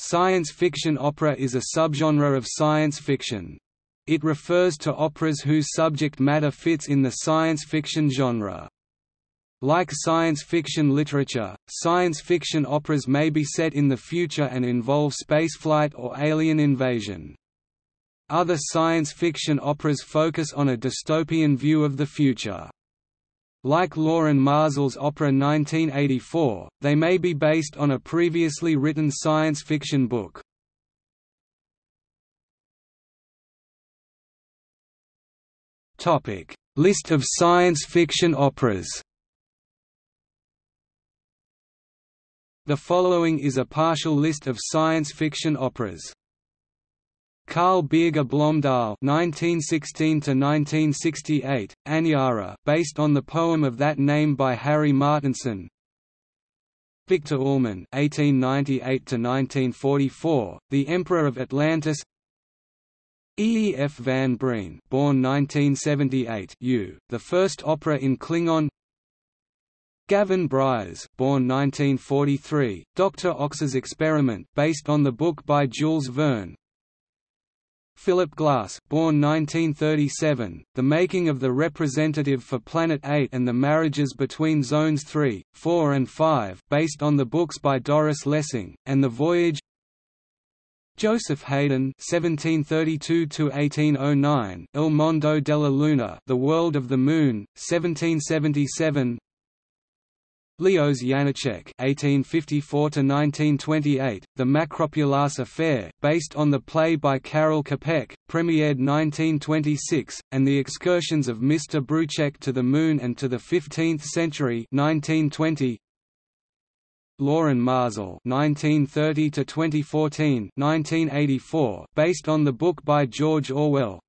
Science fiction opera is a subgenre of science fiction. It refers to operas whose subject matter fits in the science fiction genre. Like science fiction literature, science fiction operas may be set in the future and involve spaceflight or alien invasion. Other science fiction operas focus on a dystopian view of the future. Like Loren Maazel's opera 1984, they may be based on a previously written science fiction book. List of science fiction operas The following is a partial list of science fiction operas. Carl Birger Blomdahl (1916–1968), Aniara, based on the poem of that name by Harry Martinson. Viktor Ullmann (1898–1944), The Emperor of Atlantis. E. E. F. van Breen, born 1978, U, the first opera in Klingon. Gavin Bryars, born 1943, Dr. Ox's Experiment, based on the book by Jules Verne. Philip Glass, born 1937, The Making of the Representative for Planet 8 and the Marriages Between Zones 3, 4 and 5 based on the books by Doris Lessing, and The Voyage Joseph Haydn (1732–1809), Il Mondo della Luna, The World of the Moon, 1777. Leos Janáček (1854–1928), The Makropulos Affair, based on the play by Karel Čapek, premiered 1926, and The Excursions of Mr. Brouček to the Moon and to the Fifteenth Century, 1920. Loren Maazel (1930–2014), 1984, based on the book by George Orwell.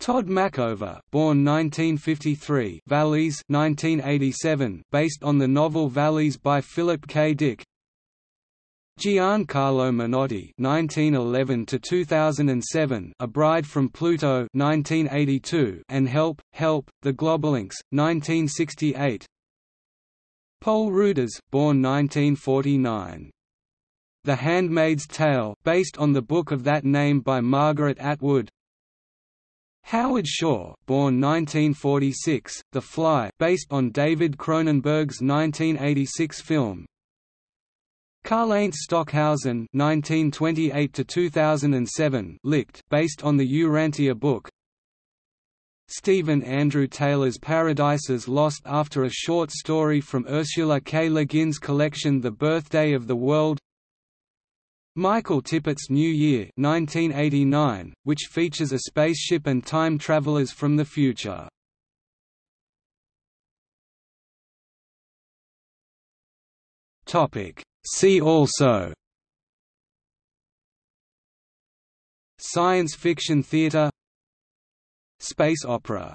Todd Machover, born 1953, VALIS 1987, based on the novel VALIS by Philip K. Dick. Giancarlo Menotti 1911 to 2007, A Bride from Pluto (1982), and Help, Help, The Globolinks, 1968. Poul Ruders, born 1949. The Handmaid's Tale, based on the book of that name by Margaret Atwood. Howard Shore, born 1946, The Fly, based on David Cronenberg's 1986 film. Karlheinz Stockhausen (1928–2007), Licht, based on the Urantia book. Stephen Andrew Taylor's Paradises Lost after a short story from Ursula K. Le Guin's collection The Birthday of the World Michael Tippett's New Year 1989, which features a spaceship and time travelers from the future. See also. Science fiction theater. Space opera